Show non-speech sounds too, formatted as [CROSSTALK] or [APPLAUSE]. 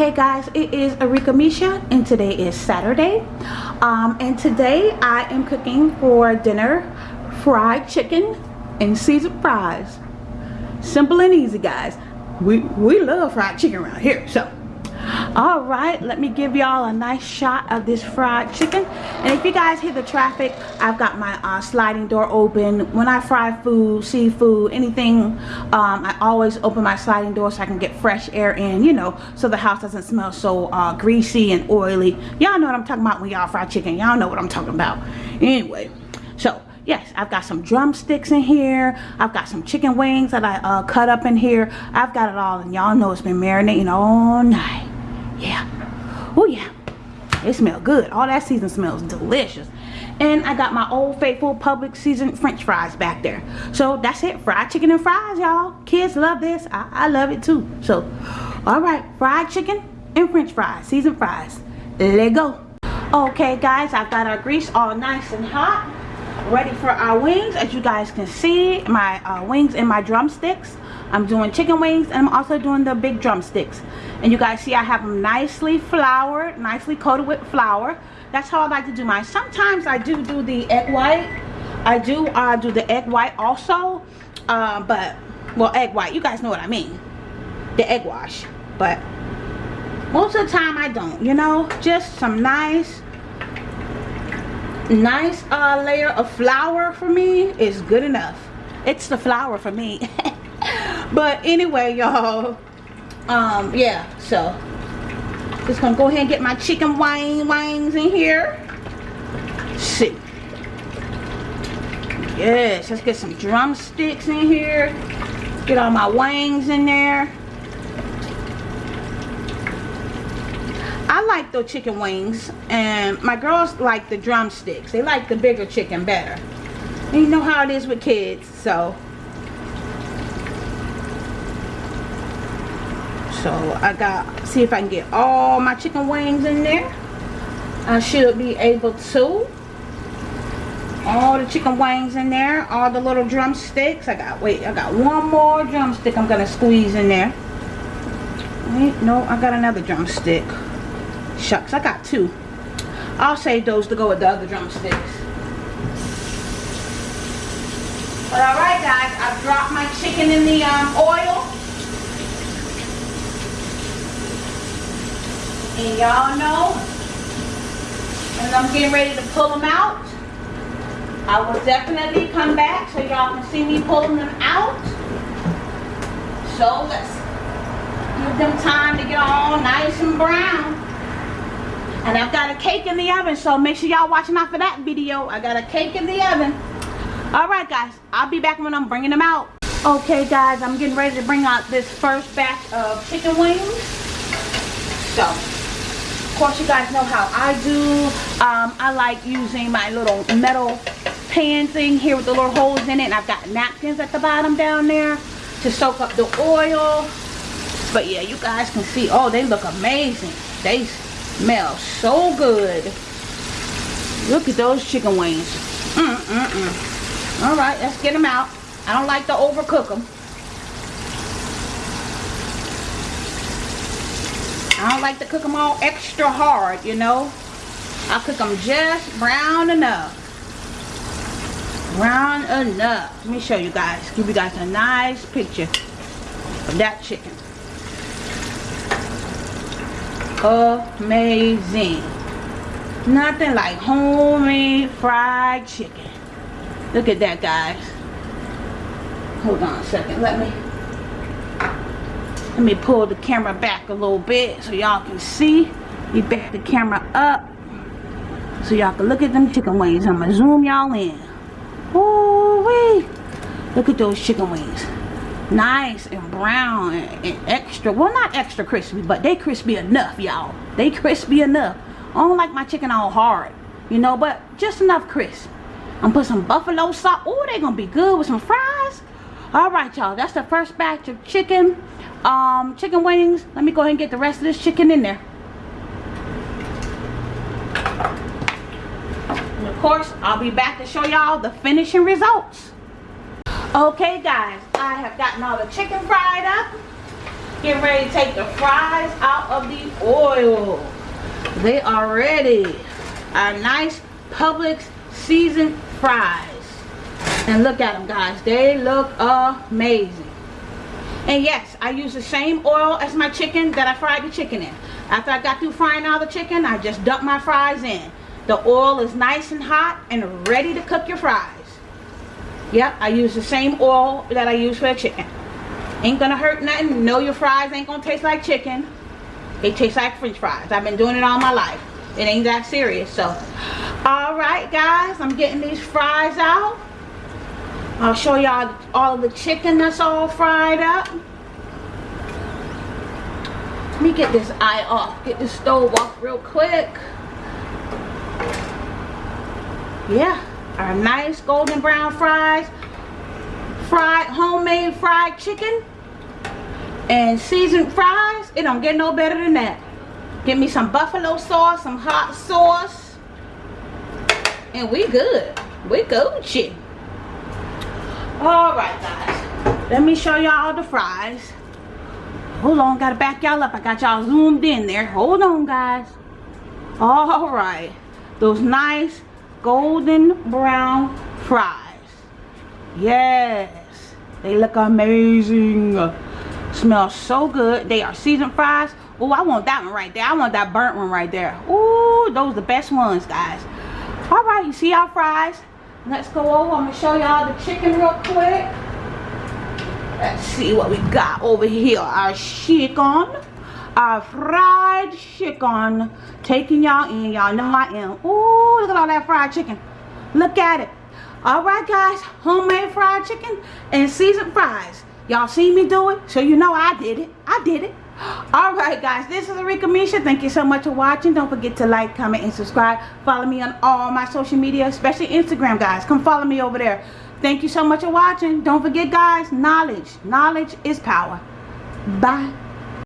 Hey guys, it is Arika Misha and today is Saturday. Um, and today I am cooking for dinner fried chicken and seasoned fries. Simple and easy guys. We, we love fried chicken around here. So all right let me give y'all a nice shot of this fried chicken. And if you guys hear the traffic i've got my uh, sliding door open. When i fry food seafood anything um, i always open my sliding door so i can get fresh air in you know so the house doesn't smell so uh, greasy and oily. Y'all know what i'm talking about when y'all fry chicken. Y'all know what i'm talking about. Anyway so yes i've got some drumsticks in here. I've got some chicken wings that i uh, cut up in here. I've got it all and y'all know it's been marinating all night yeah. Oh yeah. It smells good. All that season smells delicious. And I got my old faithful Publix seasoned french fries back there. So that's it. Fried chicken and fries y'all. Kids love this. I, I love it too. So all right. Fried chicken and french fries. Seasoned fries. Let go. Okay guys. I've got our grease all nice and hot. Ready for our wings. As you guys can see my uh, wings and my drumsticks I'm doing chicken wings and I'm also doing the big drumsticks. And you guys see I have them nicely floured nicely coated with flour. That's how I like to do mine. Sometimes I do do the egg white. I do uh, do the egg white also uh, but well egg white. You guys know what I mean. The egg wash. But most of the time I don't you know? Just some nice nice uh, layer of flour for me is good enough. It's the flour for me [LAUGHS] but anyway y'all um yeah so just gonna go ahead and get my chicken wing wings in here. See yes let's get some drumsticks in here. Get all my wings in there. I like the chicken wings and my girls like the drumsticks. They like the bigger chicken better. You know how it is with kids so so I got see if I can get all my chicken wings in there. I should be able to. All the chicken wings in there all the little drumsticks. I got wait I got one more drumstick I'm gonna squeeze in there. Wait no I got another drumstick. Shucks I got two. I'll save those to go with the other drumsticks. But alright guys I've dropped my chicken in the um, oil And y'all know, and I'm getting ready to pull them out, I will definitely come back so y'all can see me pulling them out. So let's give them time to get all nice and brown. And I've got a cake in the oven, so make sure y'all watching out for that video. I got a cake in the oven. Alright guys, I'll be back when I'm bringing them out. Okay guys, I'm getting ready to bring out this first batch of chicken wings. So, course you guys know how I do. Um, I like using my little metal pan thing here with the little holes in it and I've got napkins at the bottom down there to soak up the oil. But yeah you guys can see oh they look amazing. They smell so good. Look at those chicken wings. Mm -mm -mm. all right let's get them out. I don't like to overcook them I don't like to cook them all extra hard, you know. I cook them just brown enough. Brown enough. Let me show you guys. Give you guys a nice picture of that chicken. Amazing. Nothing like homemade fried chicken. Look at that, guys. Hold on a second. Let me let me pull the camera back a little bit so y'all can see. We back the camera up so y'all can look at them chicken wings. I'm gonna zoom y'all in. Ooh wee look at those chicken wings. Nice and brown and, extra well not extra crispy but they crispy enough y'all. They crispy enough. I don't like my chicken all hard you know but just enough crisp. I'm gonna put some buffalo sauce. Oh they gonna be good with some fries all right y'all that's the first batch of chicken um, chicken wings. Let me go ahead and get the rest of this chicken in there. And of course, I'll be back to show y'all the finishing results. Okay, guys, I have gotten all the chicken fried up. Getting ready to take the fries out of the oil. They are ready. Our nice Publix seasoned fries. And look at them guys. They look amazing. And yes, I use the same oil as my chicken that I fried the chicken in. After I got through frying all the chicken, I just dumped my fries in. The oil is nice and hot and ready to cook your fries. Yep, I use the same oil that I use for the chicken. Ain't gonna hurt nothing. No, your fries ain't gonna taste like chicken. They taste like french fries. I've been doing it all my life. It ain't that serious. So, alright guys, I'm getting these fries out. I'll show y'all all the chicken that's all fried up. Let me get this eye off. Get this stove off real quick. Yeah, our nice golden brown fries. Fried, homemade fried chicken. And seasoned fries. It don't get no better than that. Give me some buffalo sauce, some hot sauce. And we good. We Gucci. Alright guys. Let me show y'all the fries. Hold on, gotta back y'all up. I got y'all zoomed in there. Hold on guys. Alright. Those nice golden brown fries. Yes. They look amazing. Smell so good. They are seasoned fries. Oh, I want that one right there. I want that burnt one right there. Ooh, those are the best ones, guys. Alright, you see our fries? Let's go over. I'm going to show y'all the chicken real quick. Let's see what we got over here. Our chicken. Our fried chicken. Taking y'all in. Y'all know I am. Ooh, look at all that fried chicken. Look at it. Alright guys. Homemade fried chicken and seasoned fries. Y'all see me do it? So you know I did it. I did it all right guys this is Arika Misha. Thank you so much for watching. Don't forget to like comment and subscribe. Follow me on all my social media especially Instagram guys. Come follow me over there. Thank you so much for watching. Don't forget guys knowledge. Knowledge is power. Bye